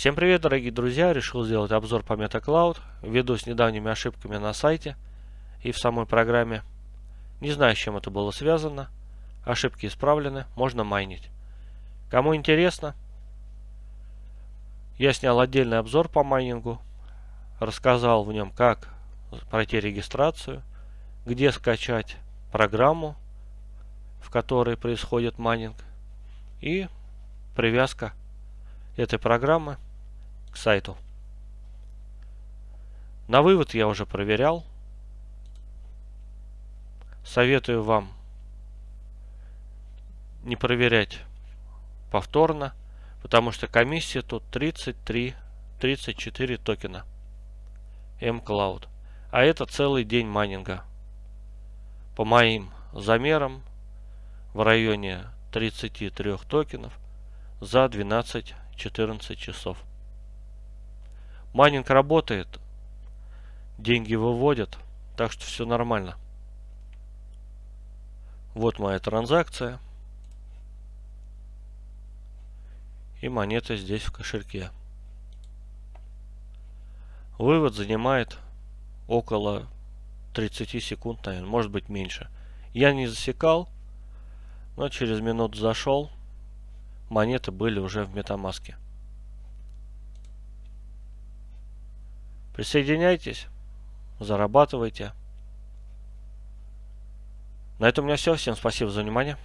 Всем привет, дорогие друзья! Решил сделать обзор по MetaCloud, ввиду с недавними ошибками на сайте и в самой программе. Не знаю, с чем это было связано. Ошибки исправлены, можно майнить. Кому интересно, я снял отдельный обзор по майнингу, рассказал в нем, как пройти регистрацию, где скачать программу, в которой происходит майнинг, и привязка этой программы к сайту. На вывод я уже проверял. Советую вам не проверять повторно, потому что комиссия тут 33, 34 токена mCloud. А это целый день майнинга. По моим замерам в районе 33 токенов за 12-14 часов. Майнинг работает, деньги выводят, так что все нормально. Вот моя транзакция. И монета здесь в кошельке. Вывод занимает около 30 секунд, наверное, может быть меньше. Я не засекал, но через минуту зашел, монеты были уже в метамаске. Присоединяйтесь, зарабатывайте. На этом у меня все. Всем спасибо за внимание.